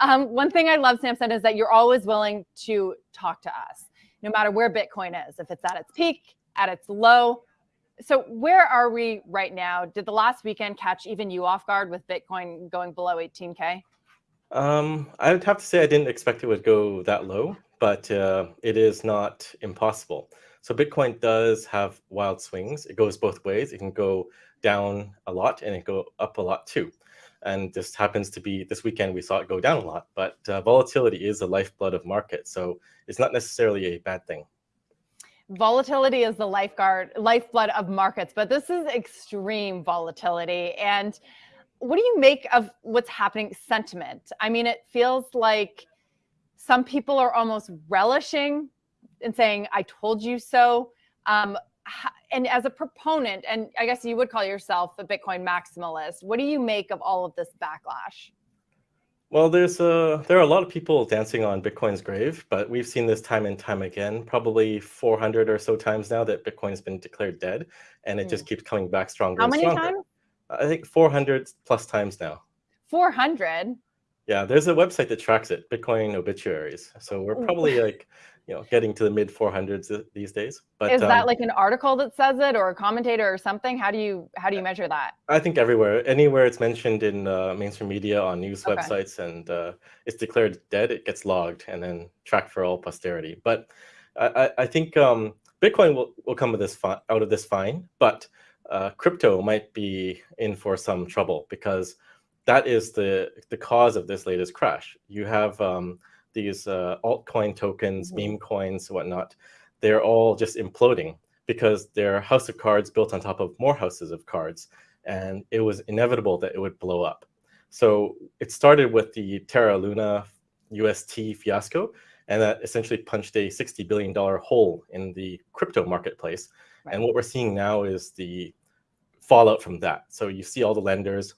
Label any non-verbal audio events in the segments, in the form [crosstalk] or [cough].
Um, one thing I love, Samson, is that you're always willing to talk to us, no matter where Bitcoin is, if it's at its peak, at its low. So where are we right now? Did the last weekend catch even you off guard with Bitcoin going below 18K? Um, I would have to say I didn't expect it would go that low, but uh, it is not impossible. So Bitcoin does have wild swings. It goes both ways. It can go down a lot and it go up a lot too. And this happens to be this weekend we saw it go down a lot, but uh, volatility is the lifeblood of markets. So it's not necessarily a bad thing. Volatility is the lifeguard lifeblood of markets, but this is extreme volatility. And what do you make of what's happening sentiment? I mean, it feels like some people are almost relishing and saying, I told you so. Um, and as a proponent, and I guess you would call yourself a Bitcoin maximalist, what do you make of all of this backlash? Well, there's a, there are a lot of people dancing on Bitcoin's grave, but we've seen this time and time again, probably 400 or so times now that Bitcoin has been declared dead, and it mm. just hmm. keeps coming back stronger. How many stronger. times? I think 400 plus times now. 400? Yeah, there's a website that tracks it, Bitcoin obituaries. So we're probably like you know, getting to the mid 400s these days. But is that um, like an article that says it, or a commentator, or something? How do you how do you measure that? I think everywhere, anywhere it's mentioned in uh, mainstream media, on news okay. websites, and uh, it's declared dead, it gets logged and then tracked for all posterity. But I, I think um, Bitcoin will, will come with this out of this fine, but uh, crypto might be in for some trouble because that is the the cause of this latest crash. You have um, these uh, altcoin tokens, mm-hmm. meme coins, whatnot, they're all just imploding because they're house of cards built on top of more houses of cards. And it was inevitable that it would blow up. So it started with the Terra Luna UST fiasco, and that essentially punched a $60 billion hole in the crypto marketplace. Right. And what we're seeing now is the fallout from that. So you see all the lenders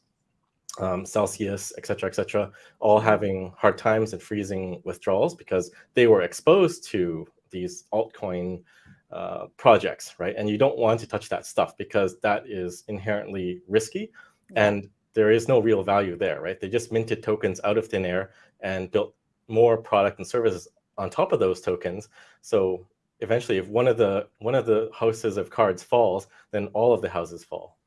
um, Celsius, et cetera, et cetera, all mm-hmm. having hard times and freezing withdrawals because they were exposed to these altcoin uh, projects, right? And you don't want to touch that stuff because that is inherently risky and there is no real value there, right? They just minted tokens out of thin air and built more product and services on top of those tokens. So eventually, if one of the one of the houses of cards falls, then all of the houses fall.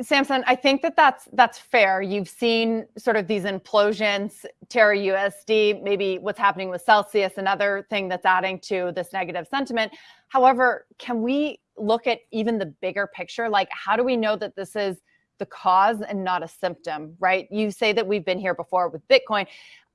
Samson, I think that that's that's fair. You've seen sort of these implosions, Terra USD, maybe what's happening with Celsius, another thing that's adding to this negative sentiment. However, can we look at even the bigger picture? Like, how do we know that this is the cause and not a symptom, right? You say that we've been here before with Bitcoin.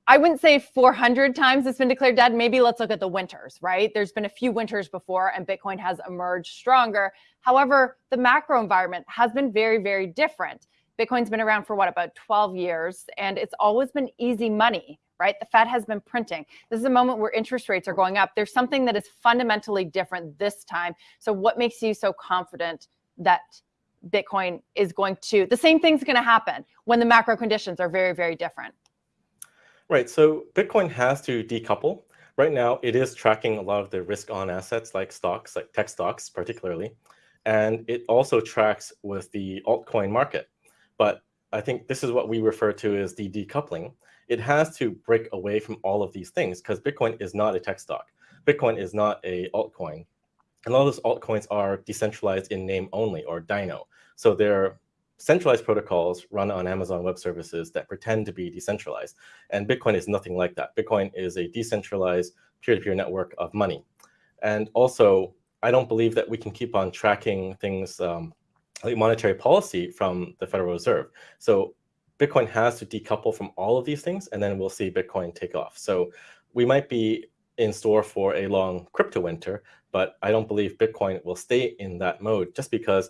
I wouldn't say 400 times it's been declared dead. Maybe let's look at the winters, right? There's been a few winters before and Bitcoin has emerged stronger. However, the macro environment has been very, very different. Bitcoin's been around for what, about 12 years, and it's always been easy money, right? The Fed has been printing. This is a moment where interest rates are going up. There's something that is fundamentally different this time. So, what makes you so confident that Bitcoin is going to, the same thing's going to happen when the macro conditions are very, very different? Right. So Bitcoin has to decouple. Right now, it is tracking a lot of the risk on assets like stocks, like tech stocks particularly. And it also tracks with the altcoin market. But I think this is what we refer to as the decoupling. It has to break away from all of these things because Bitcoin is not a tech stock. Bitcoin is not a altcoin. And all those altcoins are decentralized in name only or DINO. So they're centralized protocols run on Amazon Web Services that pretend to be decentralized. And Bitcoin is nothing like that. Bitcoin is a decentralized peer-to-peer -peer network of money. And also, I don't believe that we can keep on tracking things um, like monetary policy from the Federal Reserve. So Bitcoin has to decouple from all of these things, and then we'll see Bitcoin take off. So we might be in store for a long crypto winter, but I don't believe Bitcoin will stay in that mode just because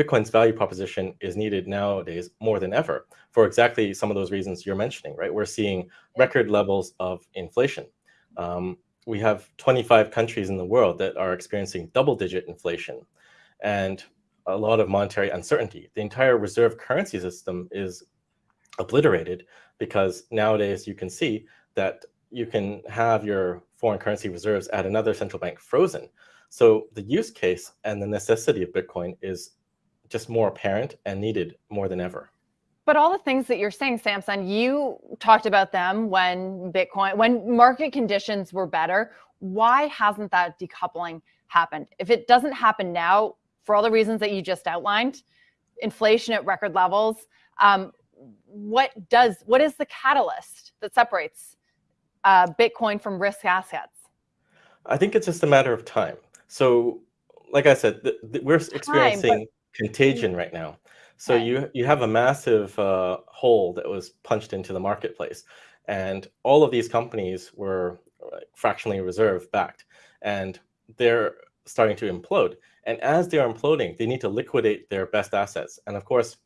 Bitcoin's value proposition is needed nowadays more than ever for exactly some of those reasons you're mentioning, right? We're seeing record levels of inflation. Um, we have 25 countries in the world that are experiencing double digit inflation and a lot of monetary uncertainty. The entire reserve currency system is obliterated because nowadays you can see that you can have your foreign currency reserves at another central bank frozen. So the use case and the necessity of Bitcoin is just more apparent and needed more than ever. but all the things that you're saying, Samson, you talked about them when Bitcoin, when market conditions were better. Why hasn't that decoupling happened? If it doesn't happen now, for all the reasons that you just outlined, inflation at record levels, um, what does what is the catalyst that separates uh, Bitcoin from risk assets? I think it's just a matter of time. So, like I said, we're experiencing time, contagion right now. So right. you you have a massive uh, hole that was punched into the marketplace, and all of these companies were fractionally reserve backed, and they're starting to implode. And as they are imploding, they need to liquidate their best assets. And of course,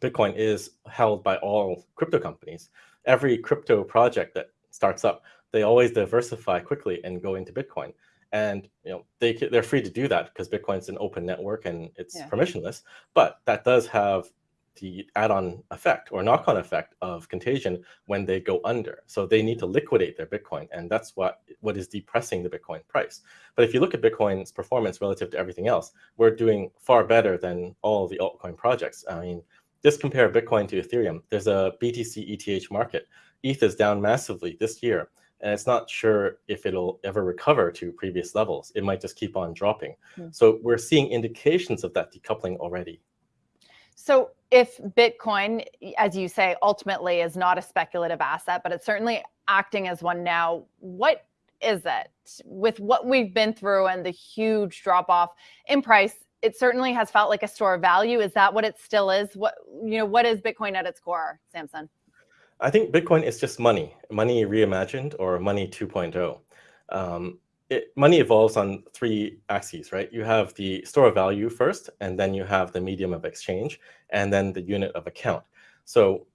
Bitcoin is held by all crypto companies. Every crypto project that starts up, they always diversify quickly and go into Bitcoin and you know they they're free to do that because Bitcoin's an open network and it's yeah. permissionless. But that does have the add-on effect or knock-on effect of contagion when they go under. So they need to liquidate their Bitcoin, and that's what what is depressing the Bitcoin price. But if you look at Bitcoin's performance relative to everything else, we're doing far better than all the altcoin projects. I mean, just compare Bitcoin to Ethereum. There's a BTC ETH market. ETH is down massively this year and it's not sure if it'll ever recover to previous levels. It might just keep on dropping. Mm. So we're seeing indications of that decoupling already. So if Bitcoin, as you say, ultimately is not a speculative asset, but it's certainly acting as one now, what is it? With what we've been through and the huge drop off in price, it certainly has felt like a store of value. Is that what it still is? What you know, what is Bitcoin at its core, Samson? I think Bitcoin is just money, money reimagined or money 2.0. Um, it, money evolves on three axes, right? You have the store of value first, and then you have the medium of exchange, and then the unit of account. So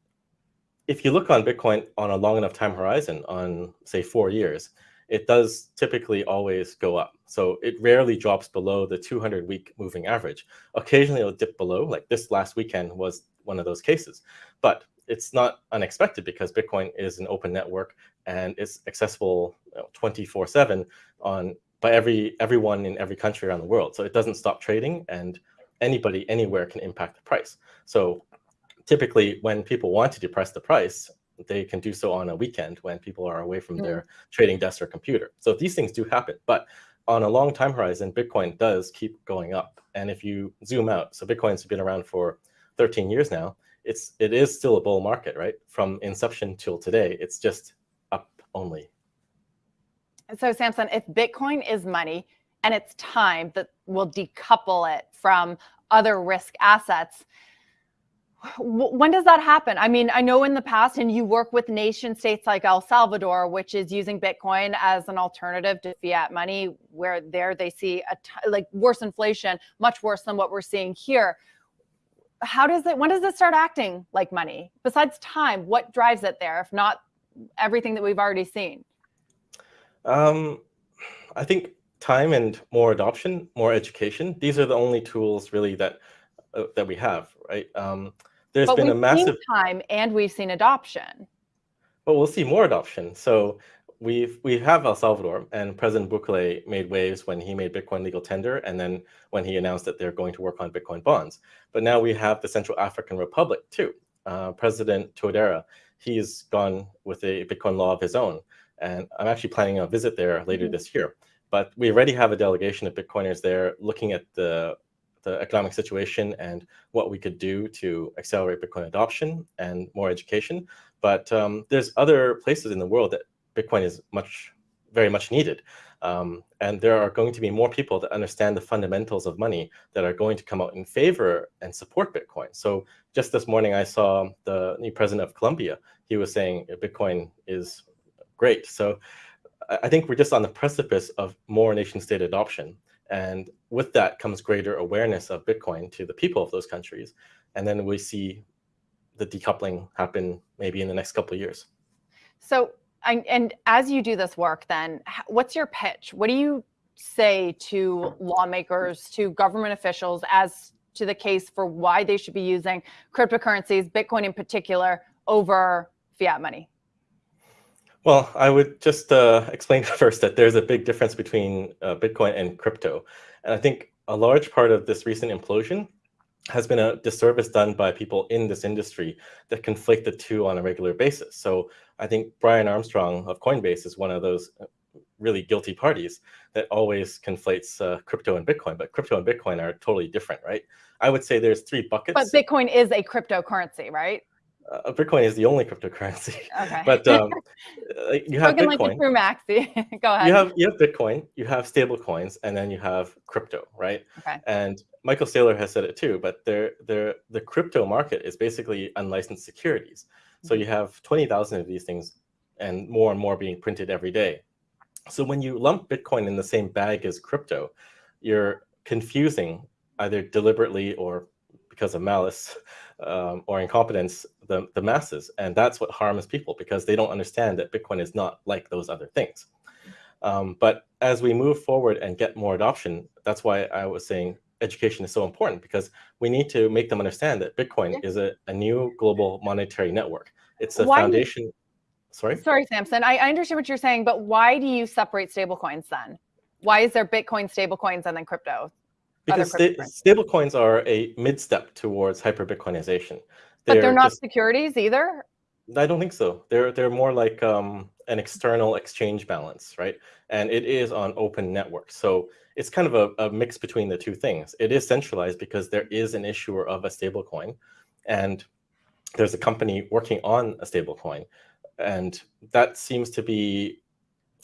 if you look on Bitcoin on a long enough time horizon, on say four years, it does typically always go up. So it rarely drops below the 200 week moving average. Occasionally it'll dip below, like this last weekend was one of those cases. But it's not unexpected because Bitcoin is an open network and it's accessible 24/7 on by every everyone in every country around the world. So it doesn't stop trading and anybody anywhere can impact the price. So typically when people want to depress the price, they can do so on a weekend when people are away from mm. their trading desk or computer. So these things do happen. But on a long time horizon, Bitcoin does keep going up. And if you zoom out, so Bitcoin's been around for 13 years now, it's it is still a bull market, right? From inception till today, it's just up only. So Samson, if Bitcoin is money and it's time that will decouple it from other risk assets, when does that happen? I mean, I know in the past, and you work with nation states like El Salvador, which is using Bitcoin as an alternative to fiat money, where there they see a like worse inflation, much worse than what we're seeing here how does it when does it start acting like money? Besides time what drives it there if not everything that we've already seen? Um, i think time and more adoption more education these are the only tools really that uh, that we have right? Um, there's but been a massive time and we've seen adoption. But we'll see more adoption. So we've we have El Salvador, and President Bukele made waves when he made Bitcoin legal tender, and then when he announced that they're going to work on Bitcoin bonds. But now we have the Central African Republic too. Uh, President Touadera, he's gone with a Bitcoin law of his own, and I'm actually planning a visit there later mm -hmm. this year. But we already have a delegation of Bitcoiners there looking at the the economic situation and what we could do to accelerate Bitcoin adoption and more education. But um, there's other places in the world that Bitcoin is much, very much needed. Um, and there are going to be more people that understand the fundamentals of money that are going to come out in favor and support Bitcoin. So just this morning, I saw the new president of Colombia. He was saying Bitcoin is great. So I think we're just on the precipice of more nation state adoption. And with that comes greater awareness of Bitcoin to the people of those countries. And then we see the decoupling happen maybe in the next couple of years. So and, and as you do this work, then what's your pitch? What do you say to lawmakers, to government officials as to the case for why they should be using cryptocurrencies, Bitcoin in particular, over fiat money? Well, I would just uh, explain [laughs] first that there's a big difference between uh, Bitcoin and crypto. And I think a large part of this recent implosion has been a disservice done by people in this industry that conflate the two on a regular basis. So I think Brian Armstrong of Coinbase is one of those uh, really guilty parties that always conflates uh, crypto and Bitcoin, but crypto and Bitcoin are totally different, right? I would say there's three buckets. But Bitcoin is a cryptocurrency, right? Uh, Bitcoin is the only cryptocurrency. Okay. [laughs] but um, you have Spoken Bitcoin. like true maxi. [laughs] Go ahead. You have you have Bitcoin, you have stable coins, and then you have crypto, right? Okay. And Michael Saylor has said it too, but they're, they're, the crypto market is basically unlicensed securities. So you have 20,000 of these things and more and more being printed every day. So when you lump Bitcoin in the same bag as crypto, you're confusing either deliberately or because of malice um, or incompetence the, the masses. And that's what harms people because they don't understand that Bitcoin is not like those other things. Um, but as we move forward and get more adoption, that's why I was saying education is so important because we need to make them understand that Bitcoin yeah. is a, a new global monetary network. It's a why foundation. You, sorry? Sorry, Samson. I, I understand what you're saying, but why do you separate stablecoins then? Why is there Bitcoin stablecoins and then crypto? Because sta stablecoins are a mid-step towards hyper-Bitcoinization. But they're, not just, securities either? I don't think so. They're they're more like um, an external exchange balance, right? And it is on open networks. So it's kind of a, a, mix between the two things. It is centralized because there is an issuer of a stablecoin, and there's a company working on a stablecoin, and that seems to be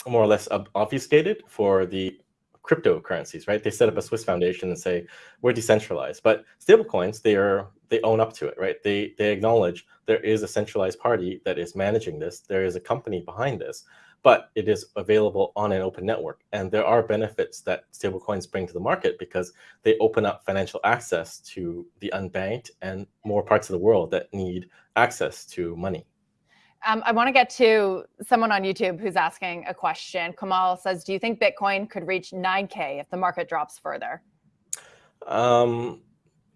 more or less obfuscated for the cryptocurrencies, right? They set up a Swiss foundation and say we're decentralized, but stablecoins they are they own up to it, right? They they acknowledge there is a centralized party that is managing this. There is a company behind this, but it is available on an open network, and there are benefits that stablecoins bring to the market because they open up financial access to the unbanked and more parts of the world that need access to money. Um, I want to get to someone on YouTube who's asking a question. Kamal says, do you think Bitcoin could reach 9K if the market drops further? Um,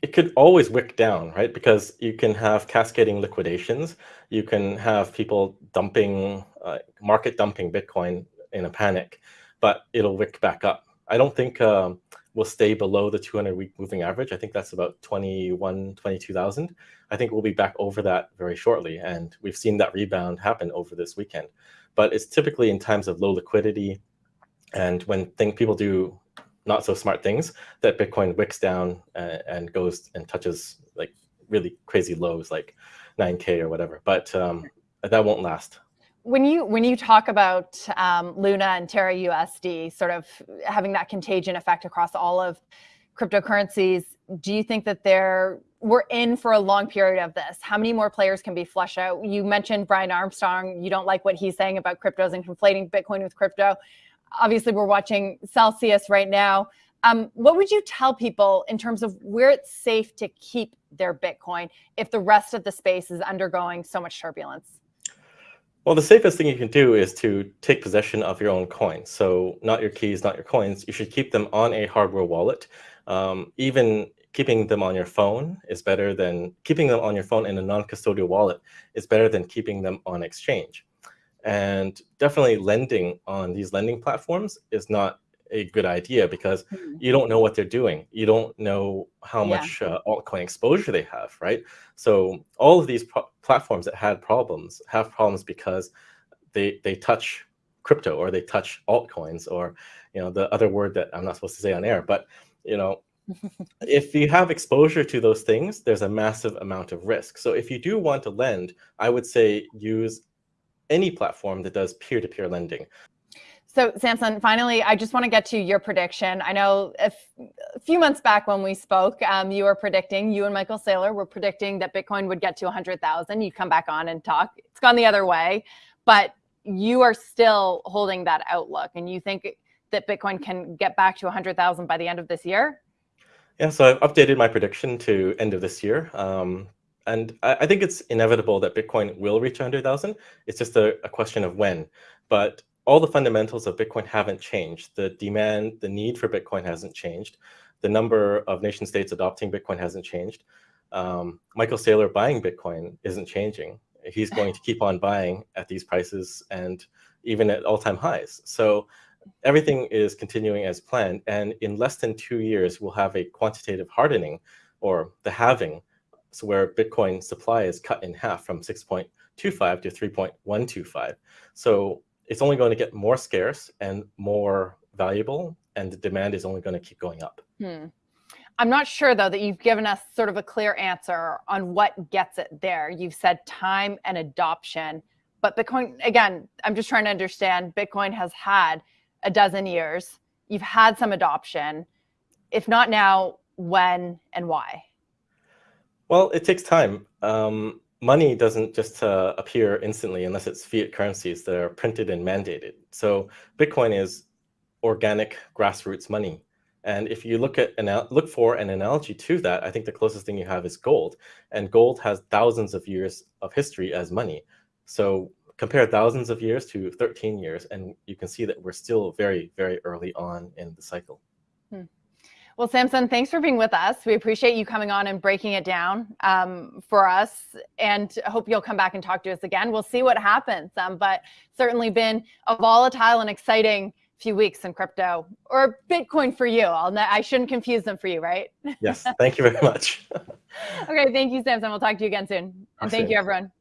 it could always wick down, right? Because you can have cascading liquidations. You can have people dumping, uh, market dumping Bitcoin in a panic, but it'll wick back up. I don't think um, will stay below the 200 week moving average. I think that's about 21, 22,000. I think we'll be back over that very shortly. And we've seen that rebound happen over this weekend. But it's typically in times of low liquidity and when think people do not so smart things that Bitcoin wicks down and, and goes and touches like really crazy lows like 9K or whatever. But um, that won't last when you when you talk about um, Luna and Terra USD sort of having that contagion effect across all of cryptocurrencies, do you think that they're we're in for a long period of this? How many more players can be flushed out? You mentioned Brian Armstrong. You don't like what he's saying about cryptos and conflating Bitcoin with crypto. Obviously, we're watching Celsius right now. Um, what would you tell people in terms of where it's safe to keep their Bitcoin if the rest of the space is undergoing so much turbulence? Well, the safest thing you can do is to take possession of your own coins. So not your keys, not your coins. You should keep them on a hardware wallet. Um, even keeping them on your phone is better than keeping them on your phone in a non-custodial wallet is better than keeping them on exchange. And definitely lending on these lending platforms is not a good idea because mm-hmm. you don't know what they're doing. You don't know how yeah. much uh, altcoin exposure they have, right? So all of these platforms that had problems have problems because they they touch crypto or they touch altcoins or you know the other word that I'm not supposed to say on air. But you know, [laughs] if you have exposure to those things, there's a massive amount of risk. So if you do want to lend, I would say use any platform that does peer-to-peer -peer lending. So Samson, finally, I just want to get to your prediction. I know a, few months back when we spoke, um, you were predicting, you and Michael Saylor were predicting that Bitcoin would get to 100,000. You'd come back on and talk. It's gone the other way, but you are still holding that outlook and you think that Bitcoin can get back to 100,000 by the end of this year? Yeah, so I've updated my prediction to end of this year. Um, and I, I, think it's inevitable that Bitcoin will reach 100,000. It's just a, a question of when. But all the fundamentals of Bitcoin haven't changed. The demand, the need for Bitcoin hasn't changed. The number of nation states adopting Bitcoin hasn't changed. Um, Michael Saylor buying Bitcoin isn't changing. He's going to keep on buying at these prices and even at all-time highs. So everything is continuing as planned. And in less than two years, we'll have a quantitative hardening or the halving, so where Bitcoin supply is cut in half from 6.25 to 3.125. So it's only going to get more scarce and more valuable, and the demand is only going to keep going up. Hmm. I'm not sure though that you've given us sort of a clear answer on what gets it there. You've said time and adoption, but Bitcoin, again, I'm just trying to understand Bitcoin has had a dozen years. You've had some adoption. If not now, when and why? Well, it takes time. Um, money doesn't just uh, appear instantly unless it's fiat currencies that are printed and mandated. So Bitcoin is organic grassroots money. And if you look at look for an analogy to that, I think the closest thing you have is gold. And gold has thousands of years of history as money. So compare thousands of years to 13 years, and you can see that we're still very, very early on in the cycle. Well, Samson, thanks for being with us. We appreciate you coming on and breaking it down um, for us, and hope you'll come back and talk to us again. We'll see what happens, um, but certainly been a volatile and exciting few weeks in crypto or Bitcoin for you. I'll, I shouldn't confuse them for you, right? Yes. Thank you very much. [laughs] okay. Thank you, Samson. We'll talk to you again soon. And thank you, everyone.